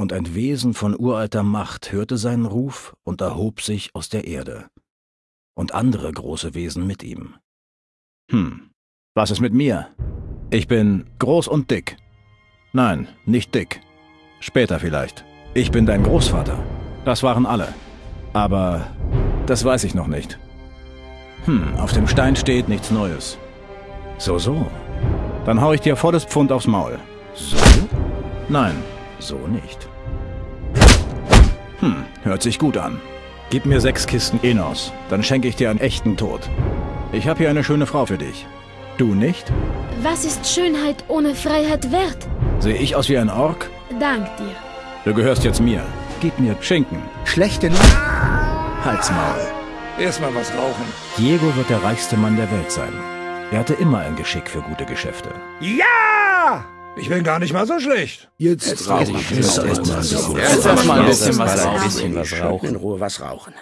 und ein Wesen von uralter Macht hörte seinen Ruf und erhob sich aus der Erde. Und andere große Wesen mit ihm. Hm, was ist mit mir? Ich bin groß und dick. Nein, nicht dick. Später vielleicht. Ich bin dein Großvater. Das waren alle. Aber das weiß ich noch nicht. Hm, auf dem Stein steht nichts Neues. So, so. Dann hau ich dir volles Pfund aufs Maul. So? Nein, so nicht. Hm, hört sich gut an. Gib mir sechs Kisten Enos, dann schenke ich dir einen echten Tod. Ich habe hier eine schöne Frau für dich. Du nicht? Was ist Schönheit ohne Freiheit wert? Sehe ich aus wie ein Ork? Dank dir. Du gehörst jetzt mir. Gib mir Schinken. Schlechte Nacht. Halsmaul. Erstmal was rauchen. Diego wird der reichste Mann der Welt sein. Er hatte immer ein Geschick für gute Geschäfte. Ja! Ich bin gar nicht mal so schlecht. Jetzt rauchen. Jetzt erstmal ein bisschen was rauchen. In Ruhe was rauchen.